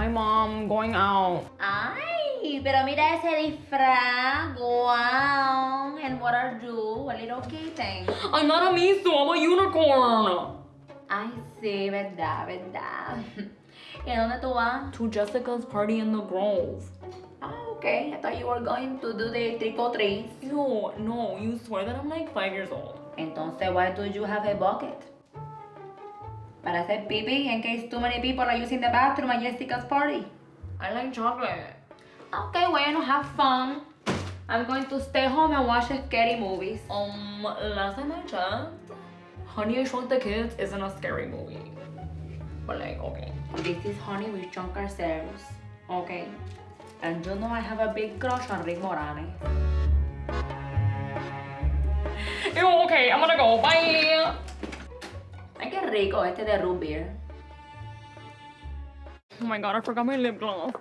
Bye, mom. Going out. Ay, pero mira ese disfraz. Wow. And what are you? A little kitten. I'm not a miso. I'm a unicorn. Ay, sí, verdad, verdad. ¿Y a dónde tú vas? To Jessica's party in the Grove. Ah, okay. I thought you were going to do the trick or treat. No, no. You swear that I'm like five years old. Entonces, why do you have a bucket? Para hacer pipí in case too many people are using the bathroom at Jessica's party. I like chocolate. Okay, bueno, have fun. I'm going to stay home and watch scary movies. Um, last time I checked, Honey, I Shrunk the Kids isn't a scary movie. But like, okay. This is Honey with John Carceros. Okay. And you know I have a big crush on Rick Moranis. Ew, okay, I'm gonna go. Bye. Rico este de root beer. Oh my god, I forgot my lip gloss.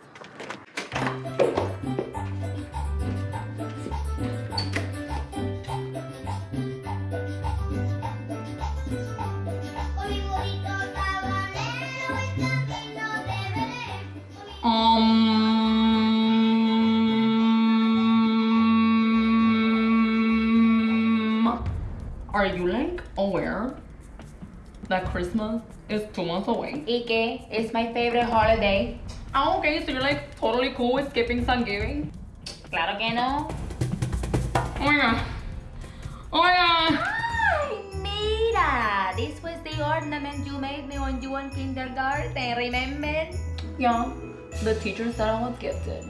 Um, are you like aware that Christmas is two months away? ¿Y qué? It's my favorite holiday. Oh, okay, so you're like totally cool with skipping Thanksgiving? Claro que no. Oh my god. Oh my god. Ay, mira! This was the ornament you made me when you were in kindergarten, remember? Yeah, the teacher said I was gifted.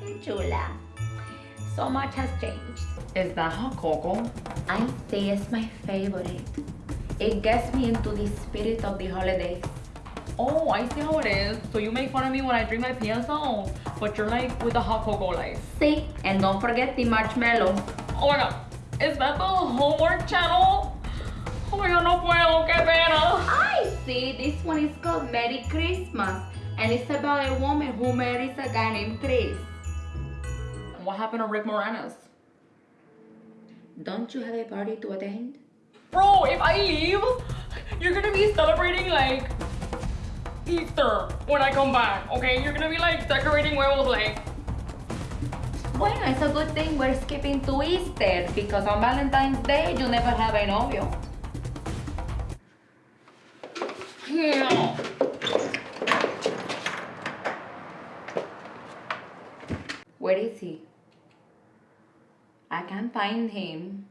Qué chula. So much has changed. Is that hot cocoa? I say it's my favorite. It gets me into the spirit of the holidays. Oh, I see how it is. So you make fun of me when I drink my PSL, but you're like with the hot cocoa life. See? And don't forget the marshmallow. Oh my god, is that the Hallmark channel? Oh my god, no puedo, qué pena. I see. This one is called Merry Christmas. And it's about a woman who marries a guy named Chris. What happened to Rick Moranis? Don't you have a party to attend? Bro, if I leave, you're gonna be celebrating like Easter when I come back, okay? You're gonna be like decorating werewolf like Bueno, it's a good thing we're skipping to Easter because on Valentine's Day you never have a novio. Yeah. Where is he? I can't find him.